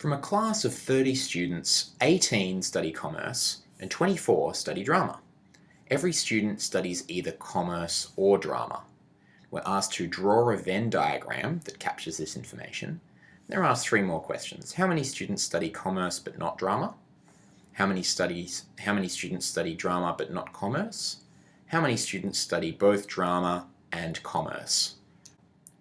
From a class of 30 students, 18 study commerce and 24 study drama. Every student studies either commerce or drama. We're asked to draw a Venn diagram that captures this information. There are three more questions. How many students study commerce but not drama? How many studies how many students study drama but not commerce? How many students study both drama and commerce?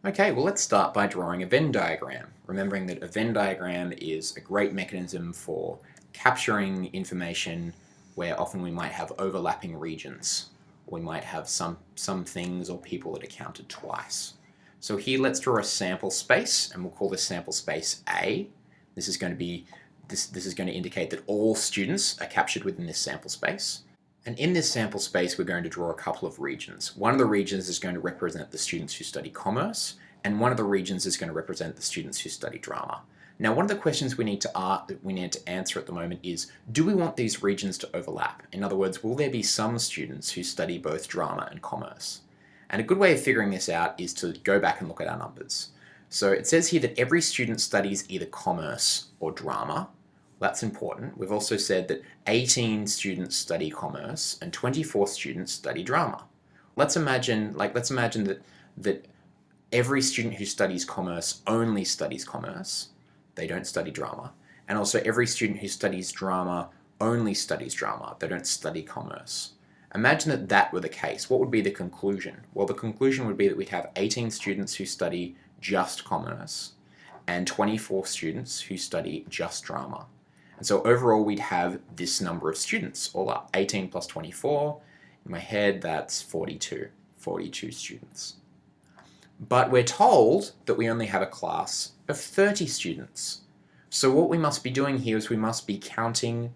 Okay, well let's start by drawing a Venn diagram, remembering that a Venn diagram is a great mechanism for capturing information where often we might have overlapping regions. We might have some, some things or people that are counted twice. So here let's draw a sample space and we'll call this sample space A. This is going to be this, this is going to indicate that all students are captured within this sample space. And in this sample space, we're going to draw a couple of regions. One of the regions is going to represent the students who study commerce, and one of the regions is going to represent the students who study drama. Now, one of the questions we need to we need to answer at the moment is, do we want these regions to overlap? In other words, will there be some students who study both drama and commerce? And a good way of figuring this out is to go back and look at our numbers. So it says here that every student studies either commerce or drama, that's important. We've also said that 18 students study commerce and 24 students study drama. Let's imagine, like, let's imagine that, that every student who studies commerce only studies commerce. They don't study drama. And also every student who studies drama only studies drama. They don't study commerce. Imagine that that were the case. What would be the conclusion? Well, the conclusion would be that we'd have 18 students who study just commerce and 24 students who study just drama. And so overall we'd have this number of students all up, 18 plus 24. In my head that's 42, 42 students. But we're told that we only have a class of 30 students. So what we must be doing here is we must be counting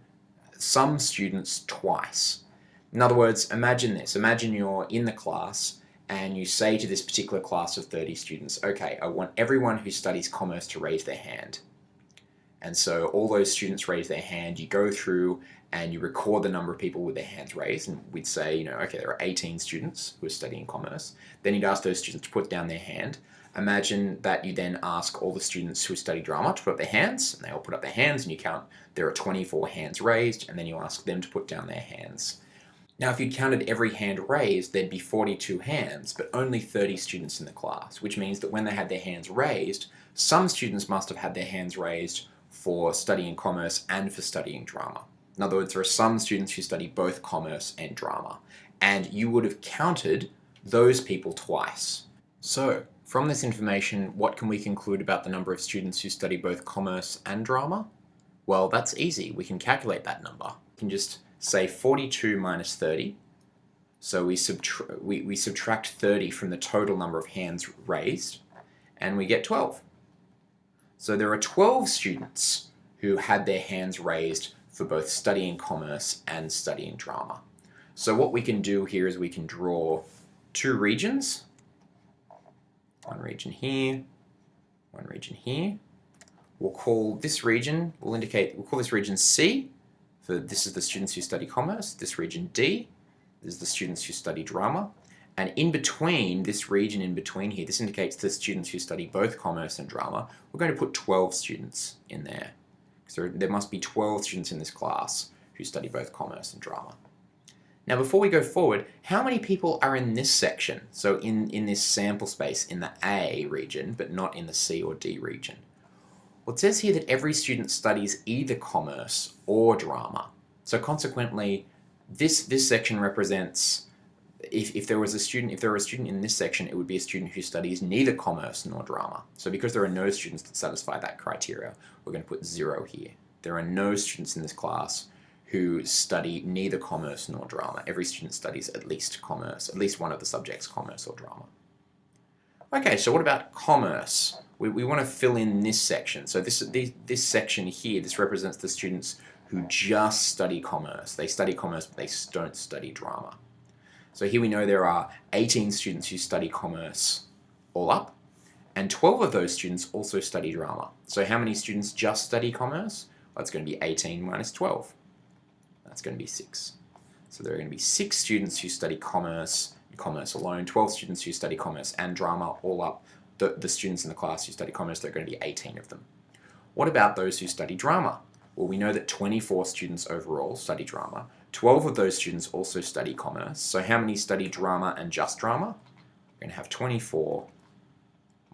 some students twice. In other words, imagine this. Imagine you're in the class and you say to this particular class of 30 students, okay, I want everyone who studies commerce to raise their hand. And so all those students raise their hand, you go through and you record the number of people with their hands raised and we'd say, you know, okay, there are 18 students who are studying commerce. Then you'd ask those students to put down their hand. Imagine that you then ask all the students who study drama to put up their hands and they all put up their hands and you count there are 24 hands raised and then you ask them to put down their hands. Now if you counted every hand raised, there'd be 42 hands, but only 30 students in the class, which means that when they had their hands raised, some students must have had their hands raised for studying commerce and for studying drama. In other words, there are some students who study both commerce and drama, and you would have counted those people twice. So, from this information, what can we conclude about the number of students who study both commerce and drama? Well, that's easy. We can calculate that number. We can just say 42 minus 30. So we, subtra we, we subtract 30 from the total number of hands raised, and we get 12. So there are 12 students who had their hands raised for both studying commerce and studying drama. So what we can do here is we can draw two regions, one region here, one region here. We'll call this region, we'll indicate, we'll call this region C, for this is the students who study commerce, this region D, this is the students who study drama, and in between, this region in between here, this indicates the students who study both commerce and drama. We're going to put 12 students in there. So there must be 12 students in this class who study both commerce and drama. Now before we go forward, how many people are in this section? So in, in this sample space in the A region, but not in the C or D region. Well, it says here that every student studies either commerce or drama. So consequently, this, this section represents if, if there was a student, if there were a student in this section, it would be a student who studies neither commerce nor drama. So because there are no students that satisfy that criteria, we're going to put zero here. There are no students in this class who study neither commerce nor drama. Every student studies at least commerce, at least one of the subjects, commerce or drama. Okay, so what about commerce? We, we want to fill in this section. So this, this, this section here, this represents the students who just study commerce. They study commerce, but they don't study drama. So here we know there are 18 students who study commerce all up, and 12 of those students also study drama. So how many students just study commerce? Well, it's going to be 18 minus 12. That's going to be 6. So there are going to be 6 students who study commerce, commerce alone, 12 students who study commerce and drama all up. The, the students in the class who study commerce, there are going to be 18 of them. What about those who study drama? Well, we know that 24 students overall study drama. 12 of those students also study commerce. So how many study drama and just drama? We're going to have 24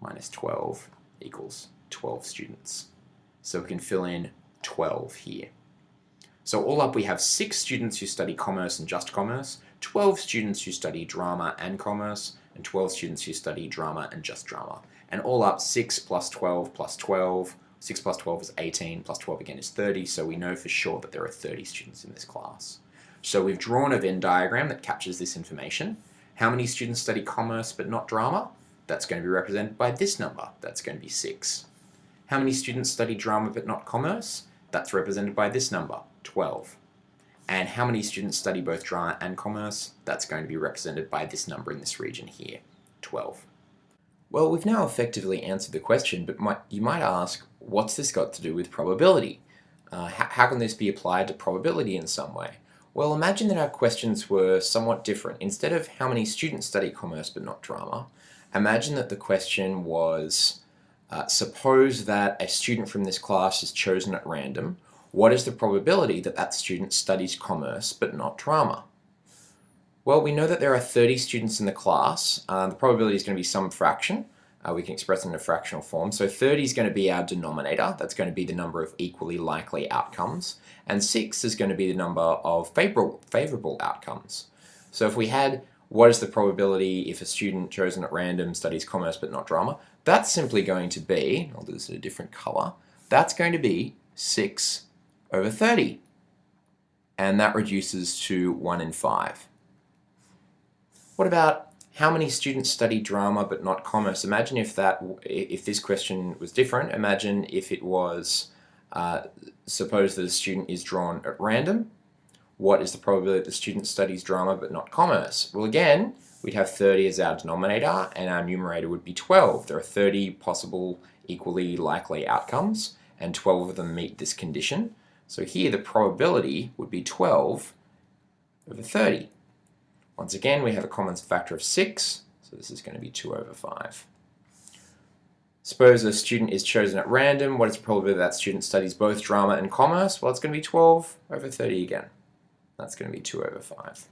minus 12 equals 12 students. So we can fill in 12 here. So all up we have 6 students who study commerce and just commerce, 12 students who study drama and commerce, and 12 students who study drama and just drama. And all up 6 plus 12 plus 12, 6 plus 12 is 18, plus 12 again is 30, so we know for sure that there are 30 students in this class. So we've drawn a Venn diagram that captures this information. How many students study commerce but not drama? That's going to be represented by this number. That's going to be 6. How many students study drama but not commerce? That's represented by this number, 12. And how many students study both drama and commerce? That's going to be represented by this number in this region here, 12. Well, we've now effectively answered the question, but might, you might ask, what's this got to do with probability? Uh, how, how can this be applied to probability in some way? Well, imagine that our questions were somewhat different. Instead of how many students study commerce but not drama, imagine that the question was, uh, suppose that a student from this class is chosen at random, what is the probability that that student studies commerce but not drama? Well, we know that there are 30 students in the class. Uh, the probability is going to be some fraction. Uh, we can express it in a fractional form. So 30 is going to be our denominator. That's going to be the number of equally likely outcomes. And 6 is going to be the number of favorable, favorable outcomes. So if we had what is the probability if a student chosen at random studies commerce but not drama, that's simply going to be, I'll do this in a different color, that's going to be 6 over 30. And that reduces to 1 in 5. What about how many students study drama but not commerce? Imagine if that, if this question was different. Imagine if it was, uh, suppose that a student is drawn at random. What is the probability that the student studies drama but not commerce? Well, again, we'd have 30 as our denominator and our numerator would be 12. There are 30 possible equally likely outcomes and 12 of them meet this condition. So here the probability would be 12 over 30. Once again, we have a common factor of 6, so this is going to be 2 over 5. Suppose a student is chosen at random. What is the probability that student studies both drama and commerce? Well, it's going to be 12 over 30 again. That's going to be 2 over 5.